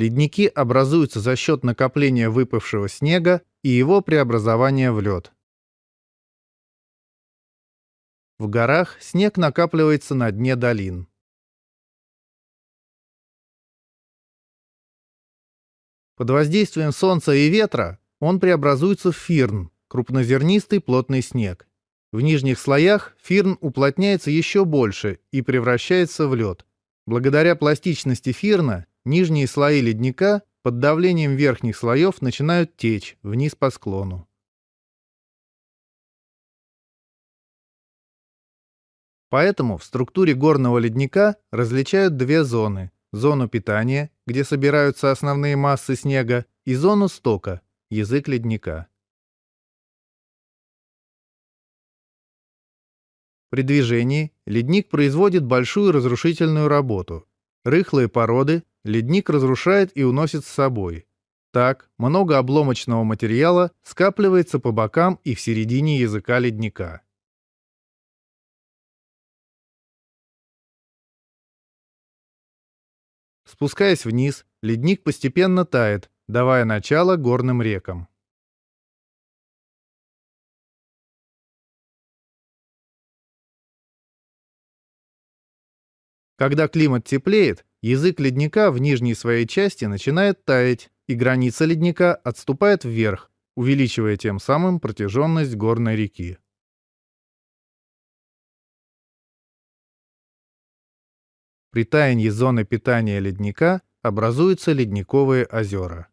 Ледники образуются за счет накопления выпавшего снега и его преобразования в лед. В горах снег накапливается на дне долин. Под воздействием солнца и ветра он преобразуется в фирн, крупнозернистый плотный снег. В нижних слоях фирн уплотняется еще больше и превращается в лед. Благодаря пластичности фирна нижние слои ледника под давлением верхних слоев начинают течь вниз по склону. Поэтому в структуре горного ледника различают две зоны. Зону питания, где собираются основные массы снега, и зону стока, язык ледника. При движении ледник производит большую разрушительную работу. Рыхлые породы ледник разрушает и уносит с собой. Так, много обломочного материала скапливается по бокам и в середине языка ледника. Спускаясь вниз, ледник постепенно тает, давая начало горным рекам. Когда климат теплеет, язык ледника в нижней своей части начинает таять, и граница ледника отступает вверх, увеличивая тем самым протяженность горной реки. При таянии зоны питания ледника образуются ледниковые озера.